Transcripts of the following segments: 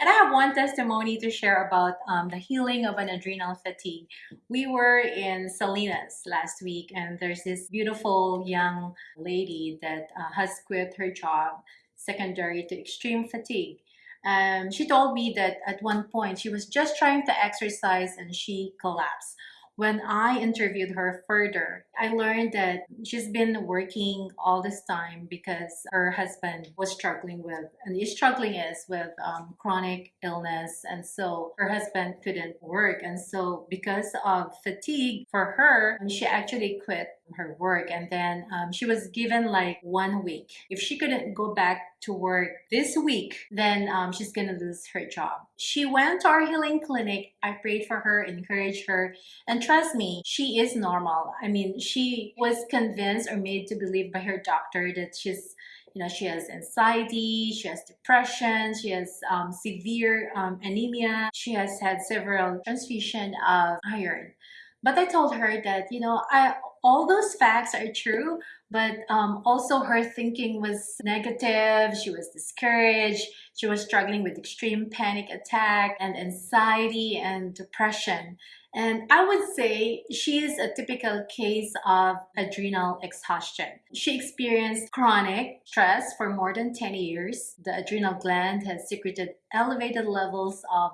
And I have one testimony to share about um, the healing of an adrenal fatigue. We were in Salinas last week, and there's this beautiful young lady that uh, has quit her job secondary to extreme fatigue. Um, she told me that at one point she was just trying to exercise and she collapsed when I interviewed her further, I learned that she's been working all this time because her husband was struggling with, and is struggling is with um, chronic illness. And so her husband couldn't work. And so because of fatigue for her, she actually quit her work and then um, she was given like one week. If she couldn't go back to work this week then um, she's gonna lose her job. She went to our healing clinic. I prayed for her encouraged her and trust me she is normal. I mean she was convinced or made to believe by her doctor that she's you know she has anxiety she has depression she has um, severe um, anemia. She has had several transfusion of iron but I told her that, you know, I all those facts are true, but um, also her thinking was negative. She was discouraged. She was struggling with extreme panic attack and anxiety and depression. And I would say she is a typical case of adrenal exhaustion. She experienced chronic stress for more than 10 years. The adrenal gland has secreted elevated levels of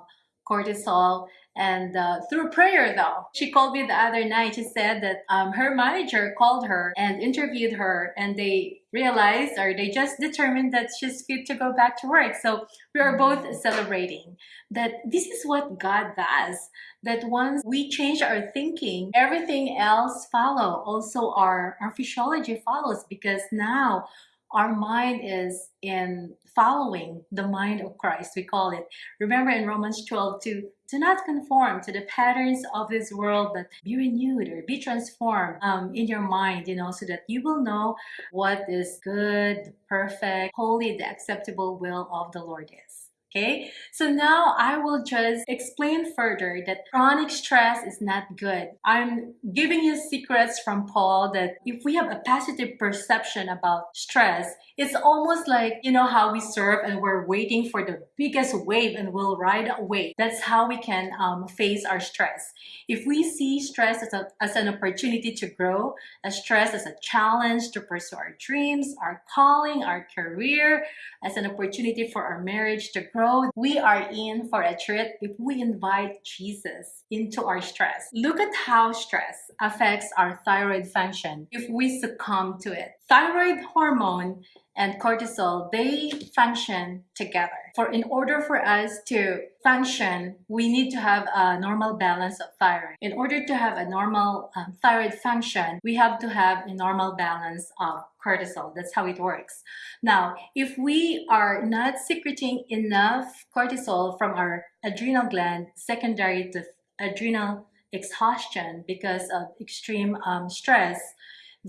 cortisol and uh, through prayer though she called me the other night she said that um, her manager called her and interviewed her and they realized or they just determined that she's fit to go back to work so we are both mm-hmm. celebrating that this is what god does that once we change our thinking everything else follow also our our physiology follows because now our mind is in following the mind of Christ, we call it. Remember in Romans 12, 2, do not conform to the patterns of this world, but be renewed or be transformed um, in your mind, you know, so that you will know what is good, perfect, holy, the acceptable will of the Lord is. Okay, so now I will just explain further that chronic stress is not good. I'm giving you secrets from Paul that if we have a positive perception about stress, it's almost like, you know, how we surf and we're waiting for the biggest wave and we'll ride a wave. That's how we can um, face our stress. If we see stress as, a, as an opportunity to grow, as stress as a challenge to pursue our dreams, our calling, our career, as an opportunity for our marriage to grow, we are in for a treat if we invite Jesus into our stress. Look at how stress affects our thyroid function if we succumb to it. Thyroid hormone and cortisol, they function together. For in order for us to function, we need to have a normal balance of thyroid. In order to have a normal um, thyroid function, we have to have a normal balance of cortisol. That's how it works. Now, if we are not secreting enough cortisol from our adrenal gland secondary to adrenal exhaustion because of extreme um, stress,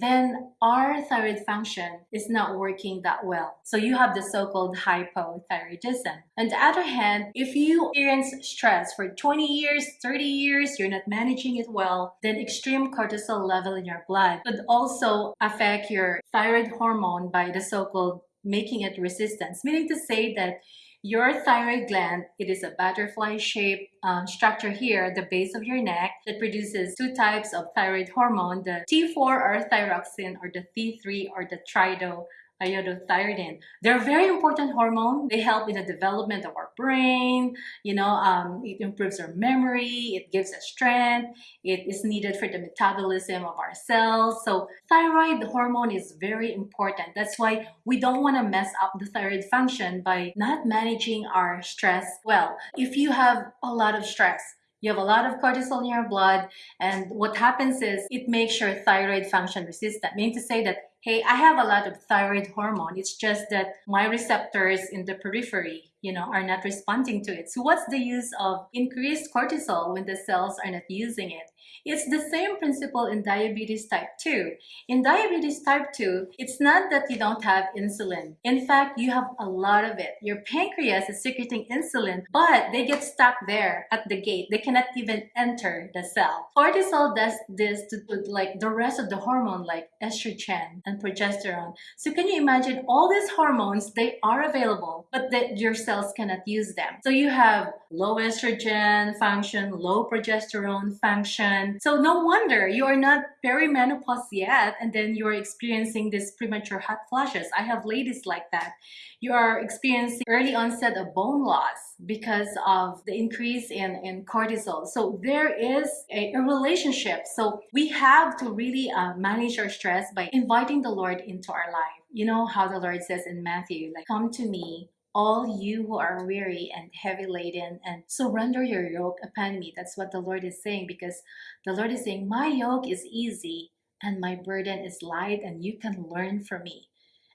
then our thyroid function is not working that well. So you have the so-called hypothyroidism. On the other hand, if you experience stress for 20 years, 30 years, you're not managing it well, then extreme cortisol level in your blood could also affect your thyroid hormone by the so-called making it resistance, meaning to say that your thyroid gland, it is a butterfly-shaped um, structure here at the base of your neck that produces two types of thyroid hormone, the T4 or thyroxine or the T3 or the trido iodothyronine. They're very important hormone. They help in the development of our brain. You know, um, it improves our memory. It gives us strength. It is needed for the metabolism of our cells. So thyroid hormone is very important. That's why we don't want to mess up the thyroid function by not managing our stress well. If you have a lot of stress, you have a lot of cortisol in your blood and what happens is it makes your thyroid function resistant meaning to say that hey i have a lot of thyroid hormone. It's just that my receptors in the periphery you know are not responding to it so what's the use of increased cortisol when the cells are not using it it's the same principle in diabetes type 2. In diabetes type 2, it's not that you don't have insulin. In fact, you have a lot of it. Your pancreas is secreting insulin, but they get stuck there at the gate. They cannot even enter the cell. Cortisol does this to, to like the rest of the hormone like estrogen and progesterone. So can you imagine all these hormones, they are available, but that your cells cannot use them. So you have low estrogen function, low progesterone function. So no wonder you are not perimenopause yet and then you're experiencing this premature hot flashes. I have ladies like that. You are experiencing early onset of bone loss because of the increase in, in cortisol. So there is a, a relationship. So we have to really uh, manage our stress by inviting the Lord into our life. You know how the Lord says in Matthew, like, come to me, all you who are weary and heavy laden and surrender your yoke upon me. That's what the Lord is saying because the Lord is saying, my yoke is easy and my burden is light and you can learn from me.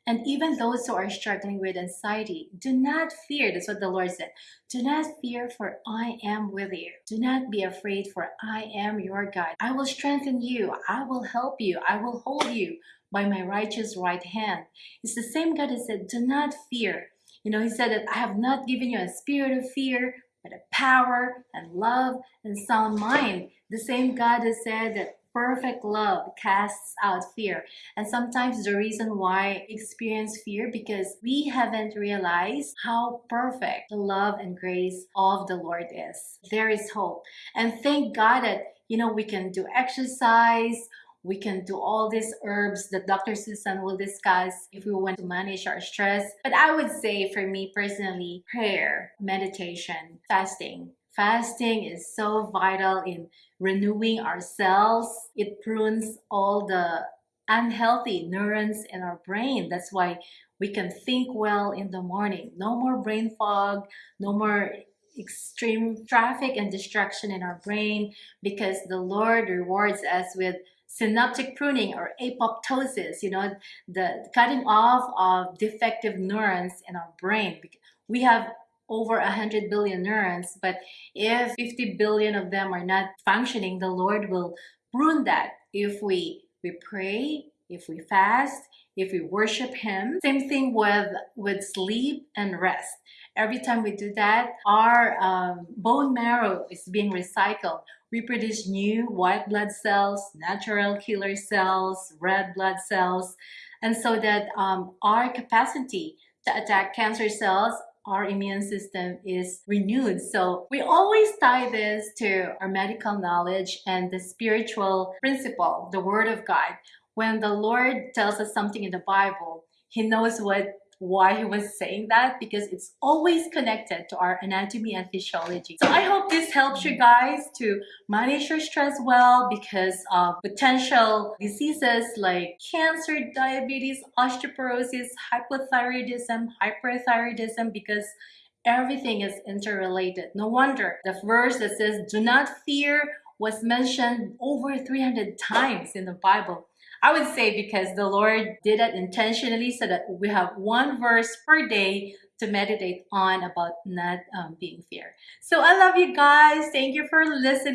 And even those who are struggling with anxiety, do not fear. That's what the Lord said. Do not fear, for I am with you. Do not be afraid, for I am your God. I will strengthen you. I will help you. I will hold you by my righteous right hand. It's the same God that said, Do not fear. You know, He said that I have not given you a spirit of fear, but a power and love and sound mind. The same God that said that perfect love casts out fear. And sometimes the reason why experience fear because we haven't realized how perfect the love and grace of the Lord is. There is hope. And thank God that, you know, we can do exercise, we can do all these herbs that Dr. Susan will discuss if we want to manage our stress. But I would say for me personally, prayer, meditation, fasting, Fasting is so vital in renewing ourselves. It prunes all the unhealthy neurons in our brain. That's why we can think well in the morning. No more brain fog, no more extreme traffic and distraction in our brain because the Lord rewards us with synaptic pruning or apoptosis, you know, the cutting off of defective neurons in our brain. We have over 100 billion neurons, but if 50 billion of them are not functioning, the Lord will prune that if we, we pray, if we fast, if we worship Him. Same thing with, with sleep and rest. Every time we do that, our um, bone marrow is being recycled. We produce new white blood cells, natural killer cells, red blood cells, and so that um, our capacity to attack cancer cells our immune system is renewed. So we always tie this to our medical knowledge and the spiritual principle, the Word of God. When the Lord tells us something in the Bible, He knows what why he was saying that because it's always connected to our anatomy and physiology. So I hope this helps you guys to manage your stress well because of potential diseases like cancer, diabetes, osteoporosis, hypothyroidism, hyperthyroidism because everything is interrelated. No wonder the verse that says, do not fear was mentioned over 300 times in the Bible. I would say because the Lord did it intentionally so that we have one verse per day to meditate on about not um, being fear. So I love you guys. Thank you for listening.